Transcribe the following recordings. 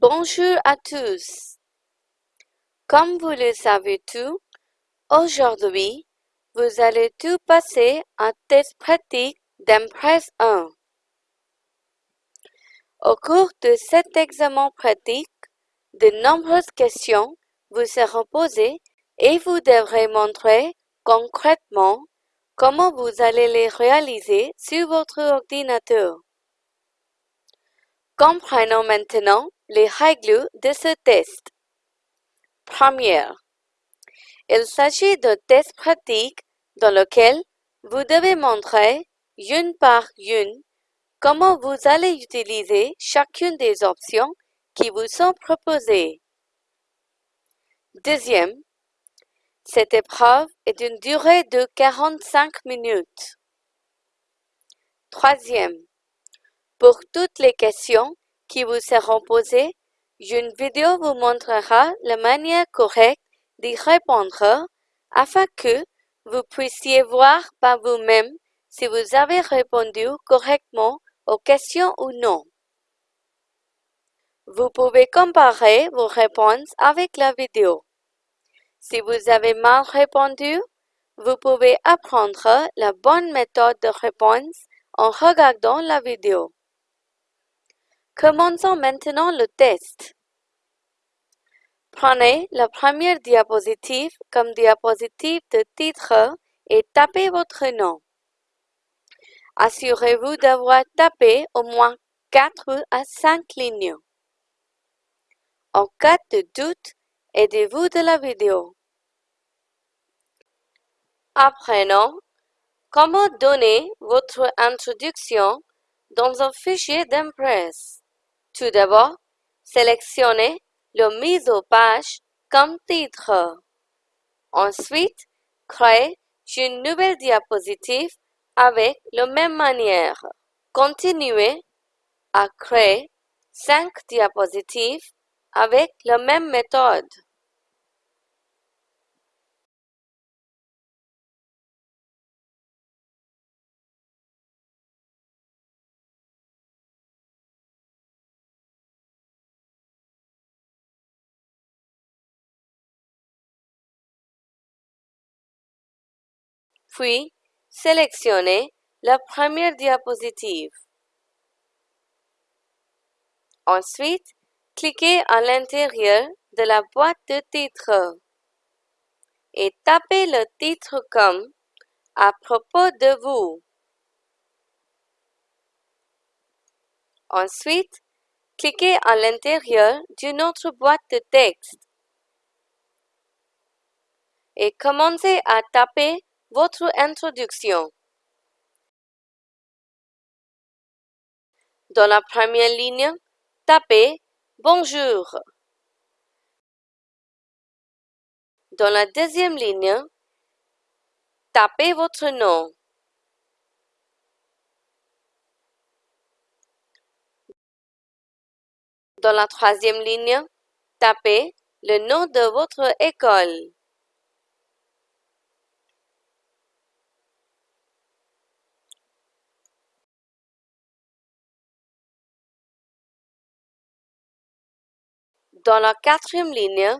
Bonjour à tous. Comme vous le savez tous, aujourd'hui, vous allez tout passer un test pratique d'Empress 1. Au cours de cet examen pratique, de nombreuses questions vous seront posées et vous devrez montrer concrètement comment vous allez les réaliser sur votre ordinateur. Comprenons maintenant les règles de ce test. Première. Il s'agit d'un test pratique dans lequel vous devez montrer, une par une, comment vous allez utiliser chacune des options qui vous sont proposées. Deuxième. Cette épreuve est d'une durée de 45 minutes. Troisième. Pour toutes les questions qui vous seront posées, une vidéo vous montrera la manière correcte d'y répondre afin que vous puissiez voir par vous-même si vous avez répondu correctement aux questions ou non. Vous pouvez comparer vos réponses avec la vidéo. Si vous avez mal répondu, vous pouvez apprendre la bonne méthode de réponse en regardant la vidéo. Commençons maintenant le test. Prenez la première diapositive comme diapositive de titre et tapez votre nom. Assurez-vous d'avoir tapé au moins 4 à 5 lignes. En cas de doute, aidez-vous de la vidéo. Apprenons comment donner votre introduction dans un fichier d'Impress. Tout d'abord, sélectionnez le mise au page comme titre. Ensuite, créez une nouvelle diapositive avec la même manière. Continuez à créer cinq diapositives avec la même méthode. Puis, sélectionnez la première diapositive. Ensuite, cliquez à l'intérieur de la boîte de titre et tapez le titre comme à propos de vous. Ensuite, cliquez à l'intérieur d'une autre boîte de texte et commencez à taper votre introduction. Dans la première ligne, tapez Bonjour. Dans la deuxième ligne, tapez votre nom. Dans la troisième ligne, tapez le nom de votre école. Dans la quatrième ligne,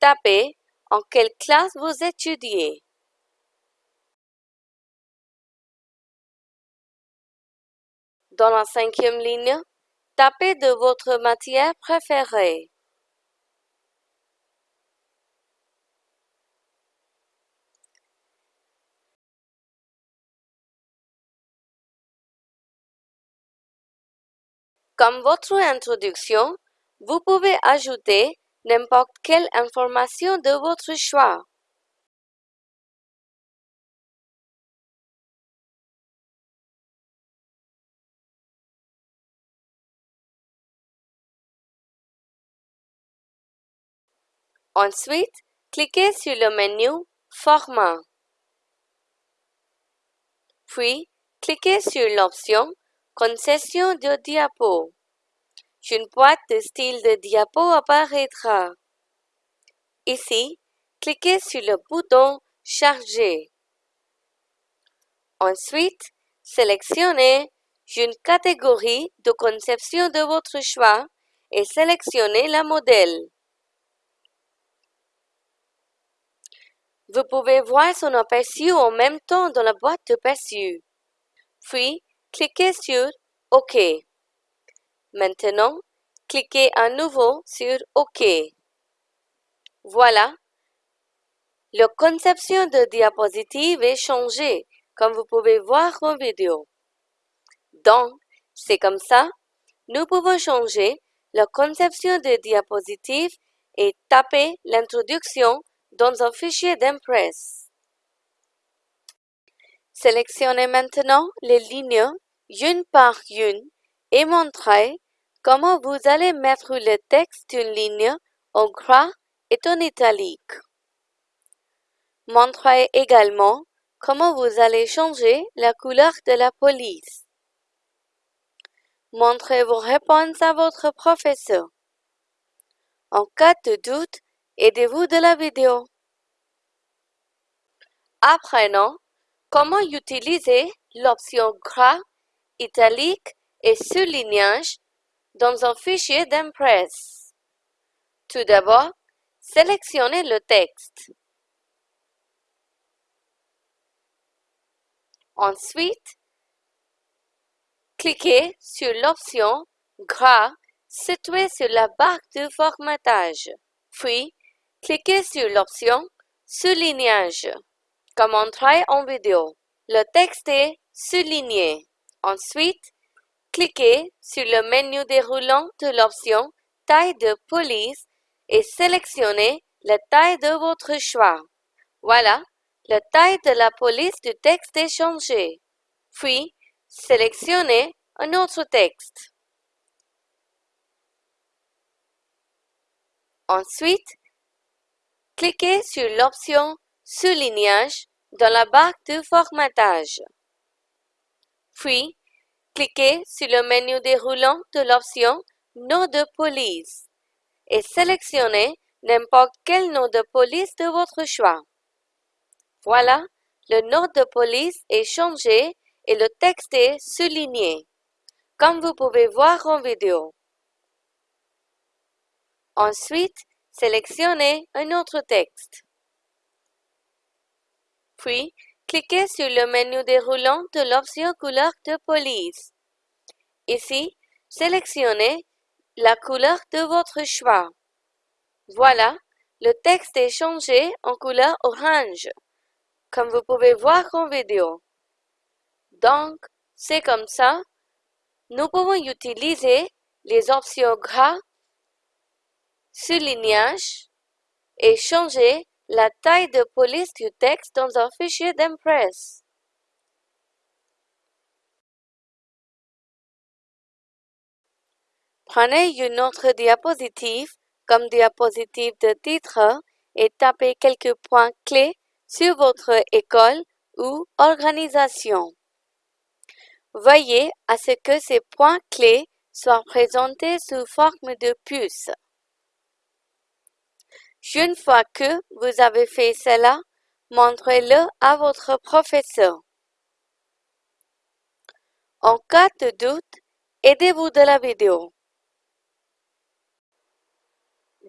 tapez en quelle classe vous étudiez. Dans la cinquième ligne, tapez de votre matière préférée. Comme votre introduction, vous pouvez ajouter n'importe quelle information de votre choix. Ensuite, cliquez sur le menu Format. Puis, cliquez sur l'option Concession de diapo une boîte de style de diapo apparaîtra. Ici, cliquez sur le bouton Charger. Ensuite, sélectionnez une catégorie de conception de votre choix et sélectionnez la modèle. Vous pouvez voir son aperçu en même temps dans la boîte d'aperçu. Puis, cliquez sur OK. Maintenant, cliquez à nouveau sur OK. Voilà. La conception de diapositive est changée, comme vous pouvez voir en vidéo. Donc, c'est comme ça, nous pouvons changer la conception de diapositive et taper l'introduction dans un fichier d'Impress. Sélectionnez maintenant les lignes une par une et montrez comment vous allez mettre le texte d'une ligne en gras et en italique. Montrez également comment vous allez changer la couleur de la police. Montrez vos réponses à votre professeur. En cas de doute, aidez-vous de la vidéo. Apprenons comment utiliser l'option gras, italique et surlignage dans un fichier d'Impress. Tout d'abord, sélectionnez le texte. Ensuite, cliquez sur l'option Gras située sur la barre de formatage. Puis, cliquez sur l'option Soulignage. Comme montré en vidéo, le texte est souligné. Ensuite, cliquez sur le menu déroulant de l'option Taille de police et sélectionnez la taille de votre choix. Voilà, la taille de la police du texte est changée. Puis, sélectionnez un autre texte. Ensuite, cliquez sur l'option Soulignage dans la barre de formatage. Puis, cliquez sur le menu déroulant de l'option Nom de police et sélectionnez n'importe quel nom de police de votre choix. Voilà, le nom de police est changé et le texte est souligné, comme vous pouvez voir en vidéo. Ensuite, sélectionnez un autre texte. Puis, cliquez sur le menu déroulant de l'option couleur de police. Ici, sélectionnez la couleur de votre choix. Voilà, le texte est changé en couleur orange, comme vous pouvez voir en vidéo. Donc, c'est comme ça, nous pouvons utiliser les options gras, soulignage et changer la taille de police du texte dans un fichier d'Impress. Prenez une autre diapositive comme diapositive de titre et tapez quelques points clés sur votre école ou organisation. Veuillez à ce que ces points clés soient présentés sous forme de puce. Une fois que vous avez fait cela, montrez-le à votre professeur. En cas de doute, aidez-vous de la vidéo.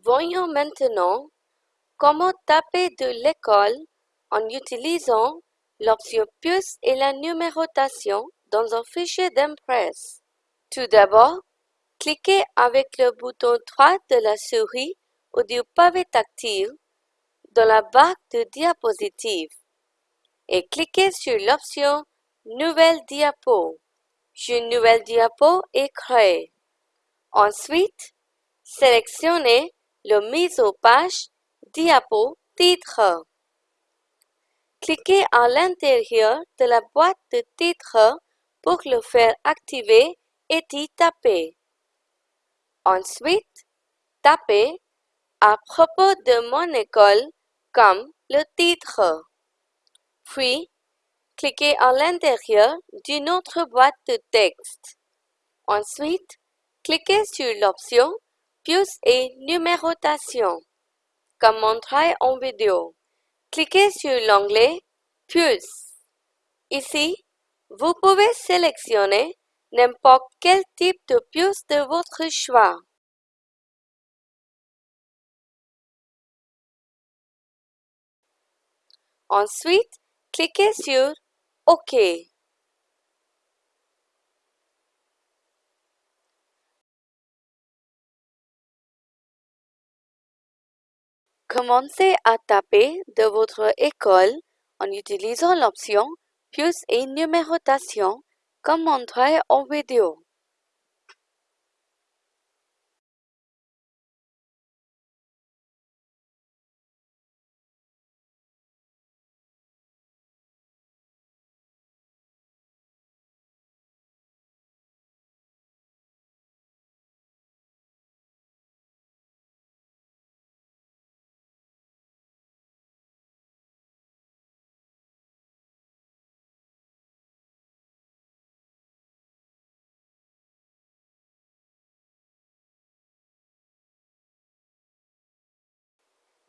Voyons maintenant comment taper de l'école en utilisant l'option puce et la numérotation dans un fichier d'Impress. Tout d'abord, cliquez avec le bouton droit de la souris ou du pavé tactile dans la barre de diapositive et cliquez sur l'option Nouvelle diapo. Une nouvelle diapo est créée. Ensuite, sélectionnez le mise au page Diapo titre. Cliquez à l'intérieur de la boîte de titre pour le faire activer et y taper. Ensuite, tapez à propos de mon école comme le titre. Puis, cliquez à l'intérieur d'une autre boîte de texte. Ensuite, cliquez sur l'option Puce et numérotation, comme montré en vidéo. Cliquez sur l'onglet Puce. Ici, vous pouvez sélectionner n'importe quel type de puce de votre choix. Ensuite, cliquez sur OK. Commencez à taper de votre école en utilisant l'option Puce et numérotation comme montré en vidéo.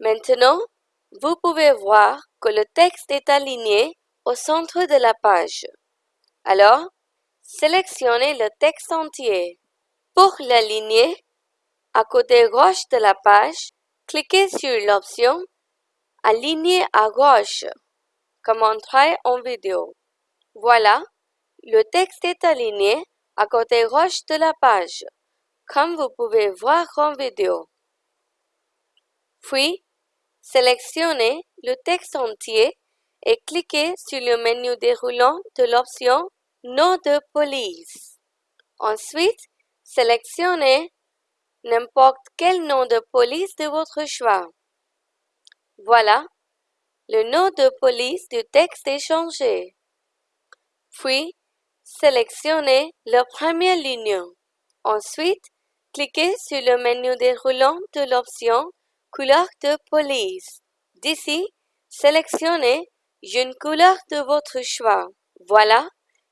Maintenant, vous pouvez voir que le texte est aligné au centre de la page. Alors, sélectionnez le texte entier. Pour l'aligner, à côté gauche de la page, cliquez sur l'option Aligner à gauche, comme montré en vidéo. Voilà, le texte est aligné à côté gauche de la page, comme vous pouvez voir en vidéo. Puis, Sélectionnez le texte entier et cliquez sur le menu déroulant de l'option Nom de police. Ensuite, sélectionnez n'importe quel nom de police de votre choix. Voilà, le nom de police du texte est changé. Puis, sélectionnez la première ligne. Ensuite, cliquez sur le menu déroulant de l'option Couleur de police. D'ici, sélectionnez une couleur de votre choix. Voilà,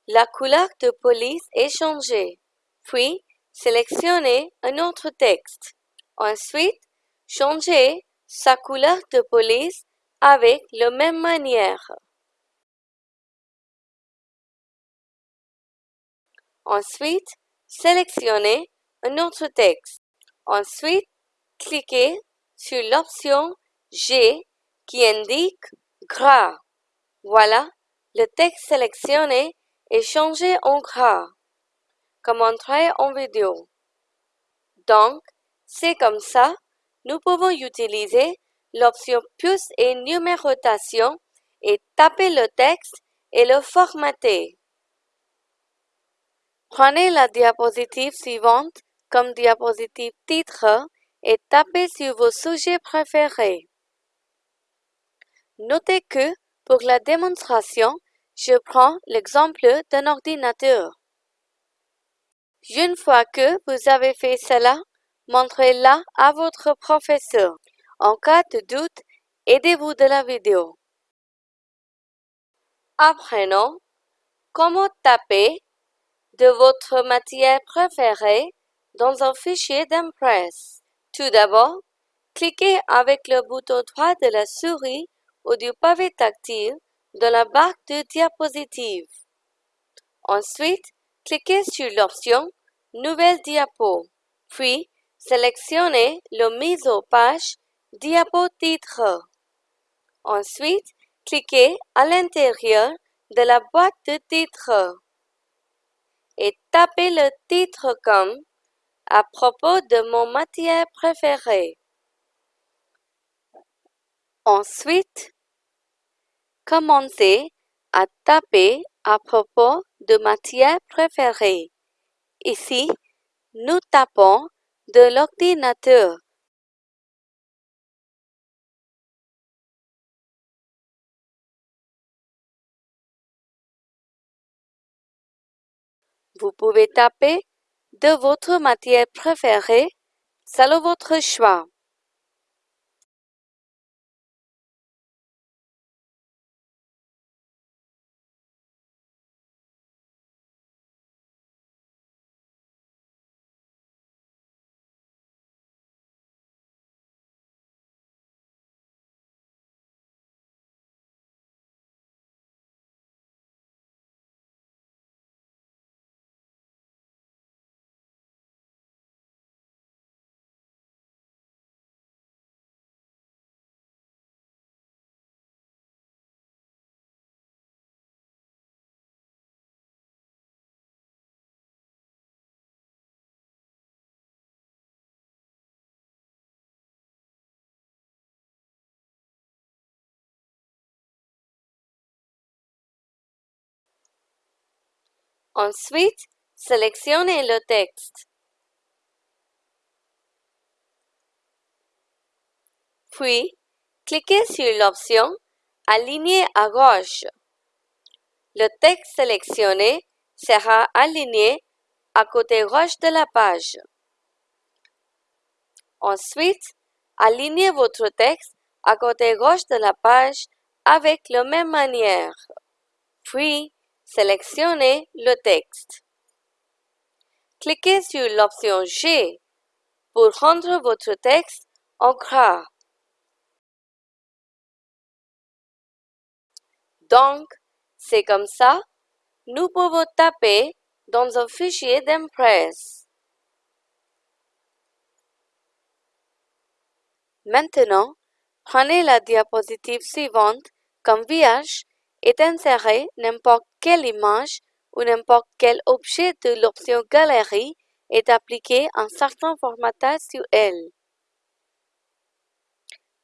la couleur de police est changée. Puis, sélectionnez un autre texte. Ensuite, changez sa couleur de police avec la même manière. Ensuite, sélectionnez un autre texte. Ensuite, cliquez sur l'option G qui indique gras. Voilà, le texte sélectionné est changé en gras, comme montré en vidéo. Donc, c'est comme ça, nous pouvons utiliser l'option puce et numérotation et taper le texte et le formater. Prenez la diapositive suivante comme diapositive titre et tapez sur vos sujets préférés. Notez que, pour la démonstration, je prends l'exemple d'un ordinateur. Une fois que vous avez fait cela, montrez-la à votre professeur. En cas de doute, aidez-vous de la vidéo. Apprenons comment taper de votre matière préférée dans un fichier d'Impress. Tout d'abord, cliquez avec le bouton droit de la souris ou du pavé tactile dans la barre de diapositive. Ensuite, cliquez sur l'option Nouvelle diapo, puis sélectionnez le mise aux page Diapo titre. Ensuite, cliquez à l'intérieur de la boîte de titre et tapez le titre comme à propos de mon matière préférée. Ensuite, commencez à taper à propos de matière préférée. Ici, nous tapons de l'ordinateur. Vous pouvez taper de votre matière préférée selon votre choix. Ensuite, sélectionnez le texte. Puis, cliquez sur l'option Aligner à gauche. Le texte sélectionné sera aligné à côté gauche de la page. Ensuite, alignez votre texte à côté gauche de la page avec la même manière. Puis, sélectionnez le texte. Cliquez sur l'option G pour rendre votre texte en gras. Donc, c'est comme ça, nous pouvons taper dans un fichier d'Impress. Maintenant, prenez la diapositive suivante comme vierge et insérez n'importe quelle image ou n'importe quel objet de l'option Galerie et appliquez un certain formatage sur elle.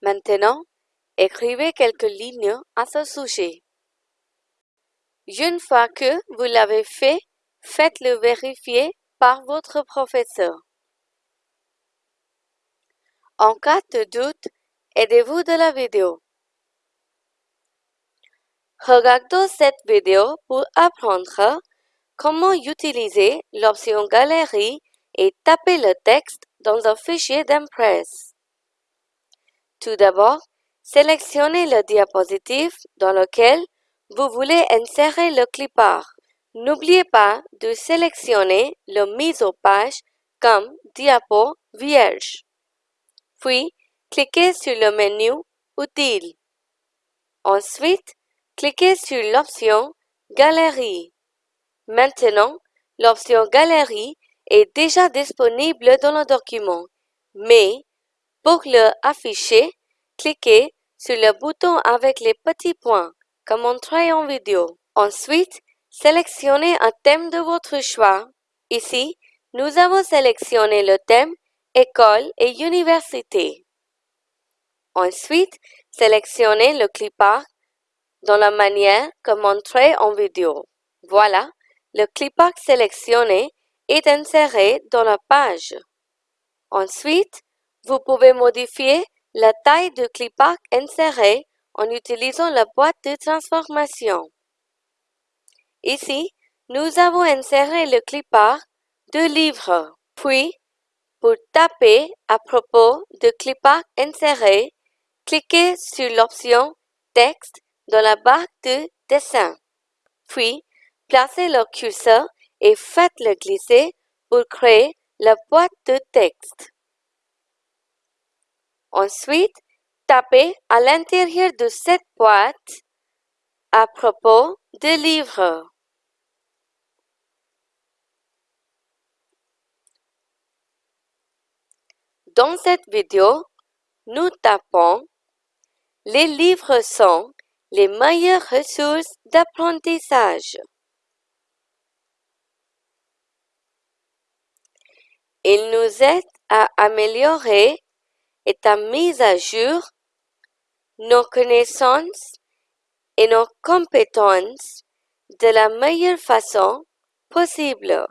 Maintenant, écrivez quelques lignes à ce sujet. Une fois que vous l'avez fait, faites-le vérifier par votre professeur. En cas de doute, aidez-vous de la vidéo. Regardez cette vidéo pour apprendre comment utiliser l'option Galerie et taper le texte dans un fichier d'Impress. Tout d'abord, sélectionnez le diapositive dans lequel vous voulez insérer le clipart. N'oubliez pas de sélectionner le mise aux page comme diapo vierge. Puis, cliquez sur le menu Outils. Ensuite, cliquez sur l'option Galerie. Maintenant, l'option Galerie est déjà disponible dans le document, mais pour le afficher, cliquez sur le bouton avec les petits points, comme montré en vidéo. Ensuite, sélectionnez un thème de votre choix. Ici, nous avons sélectionné le thème École et Université. Ensuite, sélectionnez le clipart dans la manière que montré en vidéo. Voilà, le clipart sélectionné est inséré dans la page. Ensuite, vous pouvez modifier la taille du clipart inséré en utilisant la boîte de transformation. Ici, nous avons inséré le clipart de livre. Puis, pour taper à propos de clipart inséré, cliquez sur l'option Texte dans la barre de dessin. Puis, placez le curseur et faites-le glisser pour créer la boîte de texte. Ensuite, tapez à l'intérieur de cette boîte à propos de livres. Dans cette vidéo, nous tapons Les livres sont les meilleures ressources d'apprentissage. Ils nous aident à améliorer et à mise à jour nos connaissances et nos compétences de la meilleure façon possible.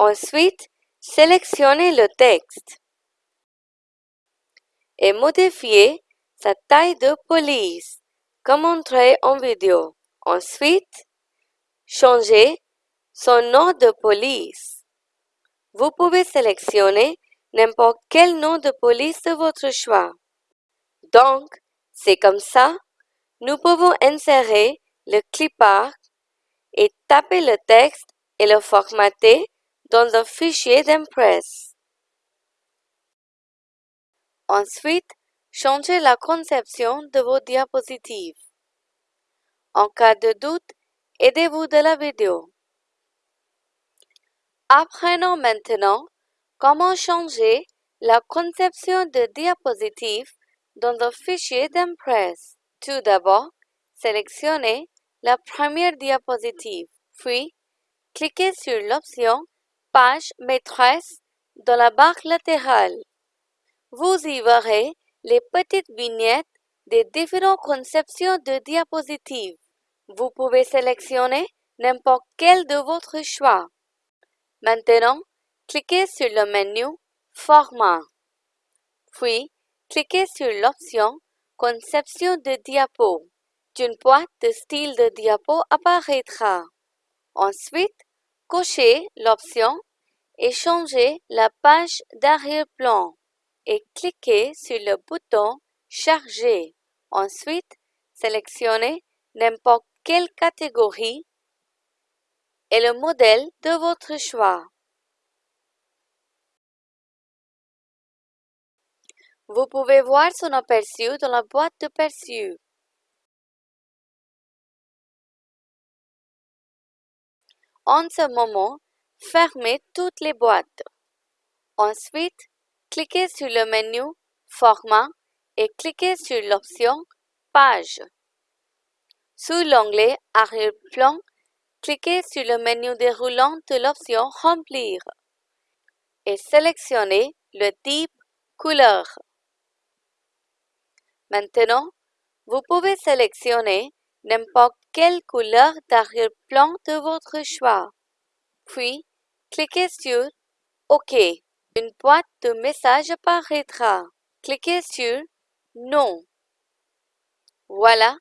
Ensuite, sélectionnez le texte et modifiez sa taille de police, comme montré en vidéo. Ensuite, changez son nom de police. Vous pouvez sélectionner n'importe quel nom de police de votre choix. Donc, c'est comme ça, nous pouvons insérer le clipart et taper le texte et le formater dans un fichier d'Impress. Ensuite, changez la conception de vos diapositives. En cas de doute, aidez-vous de la vidéo. Apprenons maintenant comment changer la conception de diapositives dans un fichier d'Impress. Tout d'abord, sélectionnez la première diapositive, puis cliquez sur l'option Page maîtresse dans la barre latérale. Vous y verrez les petites vignettes des différentes conceptions de diapositives. Vous pouvez sélectionner n'importe quel de votre choix. Maintenant, cliquez sur le menu Format. Puis, cliquez sur l'option Conception de diapo. Une boîte de style de diapo apparaîtra. Ensuite, cochez l'option et changez la page d'arrière-plan et cliquez sur le bouton Charger. Ensuite, sélectionnez n'importe quelle catégorie et le modèle de votre choix. Vous pouvez voir son aperçu dans la boîte de perçu. En ce moment, fermez toutes les boîtes. Ensuite, cliquez sur le menu Format et cliquez sur l'option Page. Sous l'onglet Arrière-plan, cliquez sur le menu déroulant de l'option Remplir et sélectionnez le type Couleur. Maintenant, vous pouvez sélectionner n'importe quelle couleur d'arrière-plan de votre choix? Puis, cliquez sur OK. Une boîte de messages apparaîtra. Cliquez sur Non. Voilà,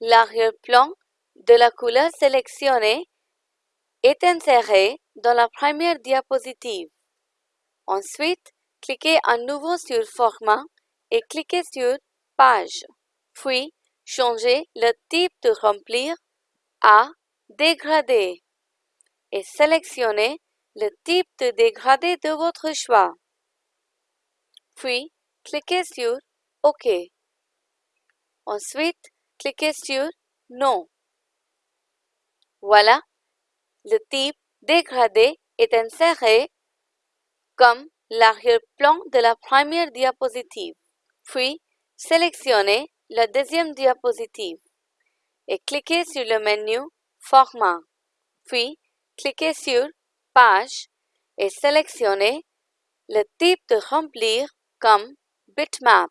l'arrière-plan de la couleur sélectionnée est inséré dans la première diapositive. Ensuite, cliquez à nouveau sur Format et cliquez sur Page. Puis, changez le type de remplir à Dégradé et sélectionnez le type de dégradé de votre choix. Puis, cliquez sur OK. Ensuite, cliquez sur Non. Voilà, le type dégradé est inséré comme l'arrière-plan de la première diapositive. Puis, sélectionnez la deuxième diapositive et cliquez sur le menu Format. Puis, cliquez sur Page et sélectionnez le type de remplir comme Bitmap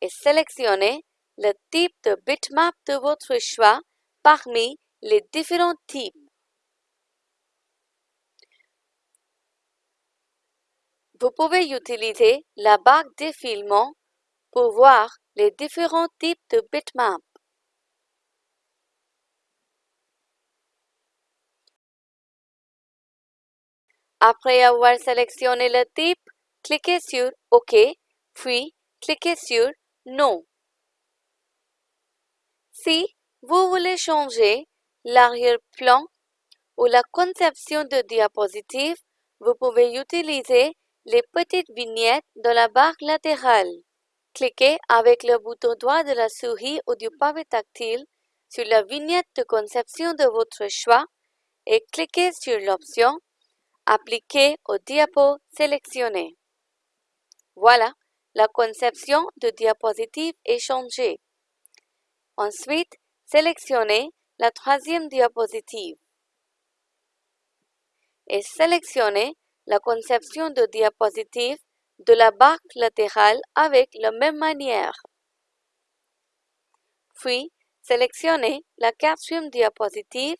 et sélectionnez le type de bitmap de votre choix parmi les différents types. Vous pouvez utiliser la barre défilement pour voir les différents types de bitmap. Après avoir sélectionné le type, cliquez sur OK, puis cliquez sur Non. Si vous voulez changer l'arrière-plan ou la conception de diapositive, vous pouvez utiliser les petites vignettes de la barre latérale. Cliquez avec le bouton droit de la souris ou du pavé tactile sur la vignette de conception de votre choix et cliquez sur l'option Appliquer au diapo sélectionné. Voilà, la conception de diapositive est changée. Ensuite, sélectionnez la troisième diapositive et sélectionnez la conception de diapositive de la barre latérale avec la même manière. Puis, sélectionnez la quatrième diapositive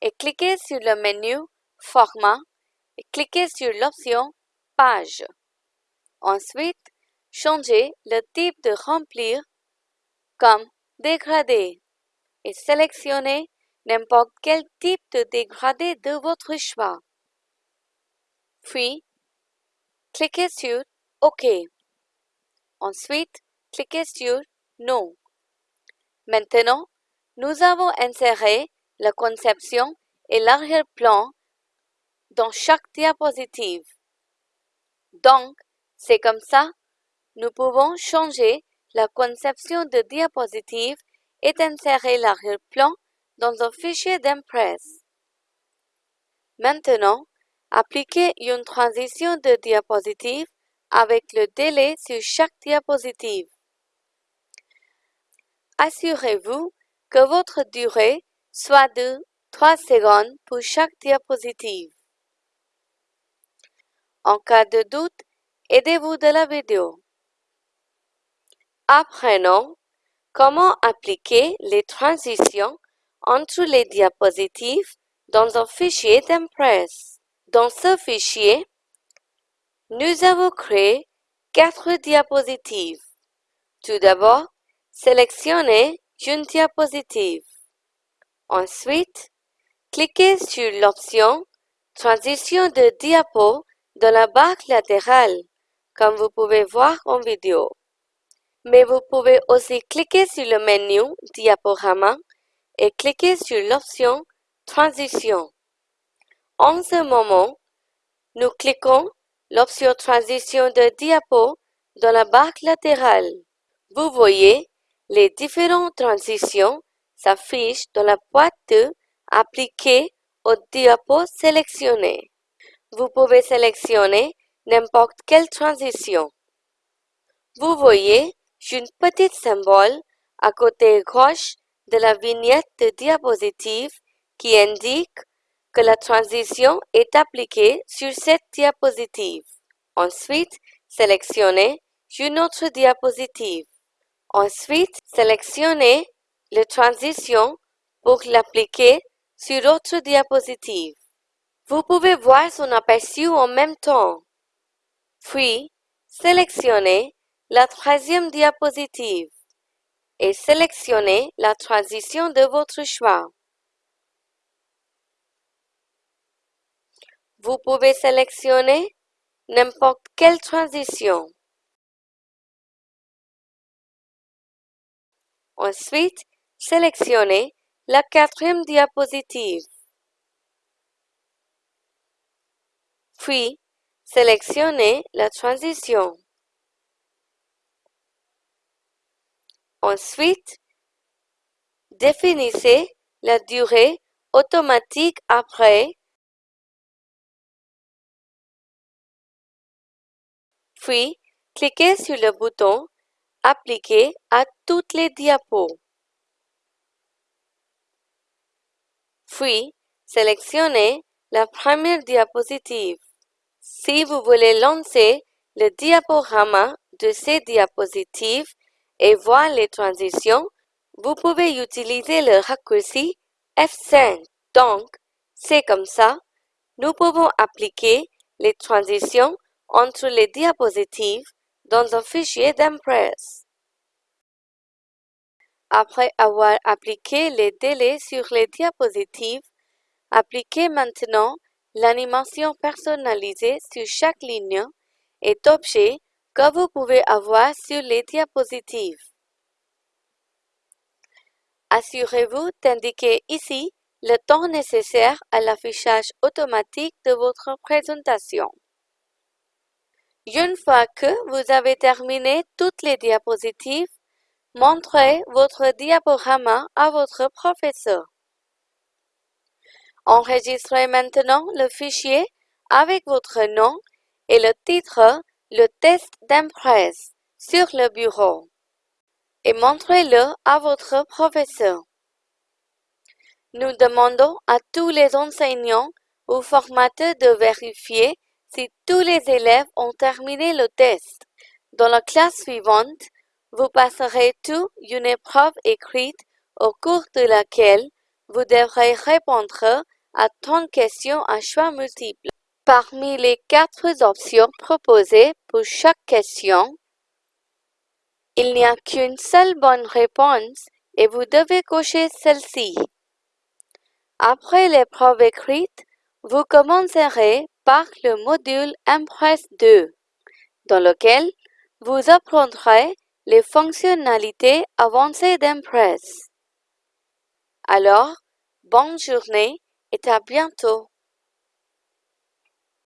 et cliquez sur le menu Format et cliquez sur l'option Page. Ensuite, changez le type de remplir comme dégradé et sélectionnez n'importe quel type de dégradé de votre choix. Puis, cliquez sur OK. Ensuite, cliquez sur Non. Maintenant, nous avons inséré la conception et l'arrière-plan dans chaque diapositive. Donc, c'est comme ça, nous pouvons changer la conception de diapositive et insérer l'arrière-plan dans un fichier d'Impress. Maintenant, appliquez une transition de diapositive avec le délai sur chaque diapositive. Assurez-vous que votre durée soit de 3 secondes pour chaque diapositive. En cas de doute, aidez-vous de la vidéo. Apprenons comment appliquer les transitions entre les diapositives dans un fichier d'Impress. Dans ce fichier, nous avons créé quatre diapositives. Tout d'abord, sélectionnez une diapositive. Ensuite, cliquez sur l'option Transition de diapo dans la barre latérale, comme vous pouvez voir en vidéo. Mais vous pouvez aussi cliquer sur le menu Diaporama et cliquer sur l'option Transition. En ce moment, nous cliquons l'option Transition de diapo dans la barre latérale. Vous voyez, les différentes transitions s'affichent dans la boîte de Appliquer au diapo sélectionné. Vous pouvez sélectionner n'importe quelle transition. Vous voyez une petite symbole à côté gauche de la vignette de diapositive qui indique que la transition est appliquée sur cette diapositive. Ensuite, sélectionnez une autre diapositive. Ensuite, sélectionnez la transition pour l'appliquer sur autre diapositive. Vous pouvez voir son aperçu en même temps. Puis, sélectionnez la troisième diapositive et sélectionnez la transition de votre choix. Vous pouvez sélectionner n'importe quelle transition. Ensuite, sélectionnez la quatrième diapositive. Puis, sélectionnez la transition. Ensuite, définissez la durée automatique après Puis, cliquez sur le bouton Appliquer à toutes les diapos. Puis, sélectionnez la première diapositive. Si vous voulez lancer le diaporama de ces diapositives et voir les transitions, vous pouvez utiliser le raccourci F5. Donc, c'est comme ça, nous pouvons appliquer les transitions entre les diapositives dans un fichier d'Impress. Après avoir appliqué les délais sur les diapositives, appliquez maintenant l'animation personnalisée sur chaque ligne et objet que vous pouvez avoir sur les diapositives. Assurez-vous d'indiquer ici le temps nécessaire à l'affichage automatique de votre présentation. Une fois que vous avez terminé toutes les diapositives, montrez votre diaporama à votre professeur. Enregistrez maintenant le fichier avec votre nom et le titre le test d'impresse sur le bureau et montrez-le à votre professeur. Nous demandons à tous les enseignants ou formateurs de vérifier si tous les élèves ont terminé le test. Dans la classe suivante, vous passerez tout une épreuve écrite au cours de laquelle vous devrez répondre à 30 questions à choix multiples. Parmi les quatre options proposées pour chaque question, il n'y a qu'une seule bonne réponse et vous devez cocher celle-ci. Après l'épreuve écrite, vous commencerez par le module Impress 2, dans lequel vous apprendrez les fonctionnalités avancées d'Impress. Alors, bonne journée et à bientôt.